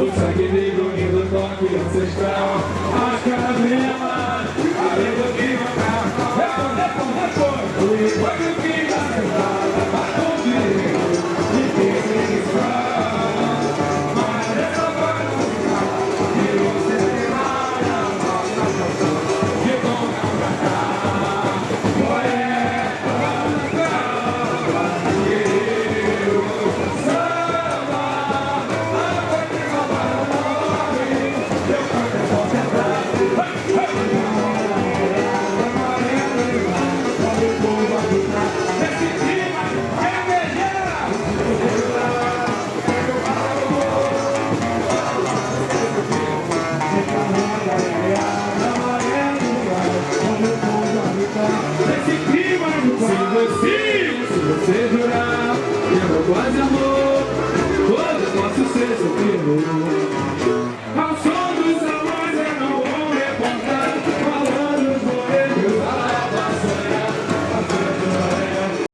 O sangue negro do toque ancestral. A cadela você jurar que eu vou quase amor. Todo posso ser seu filho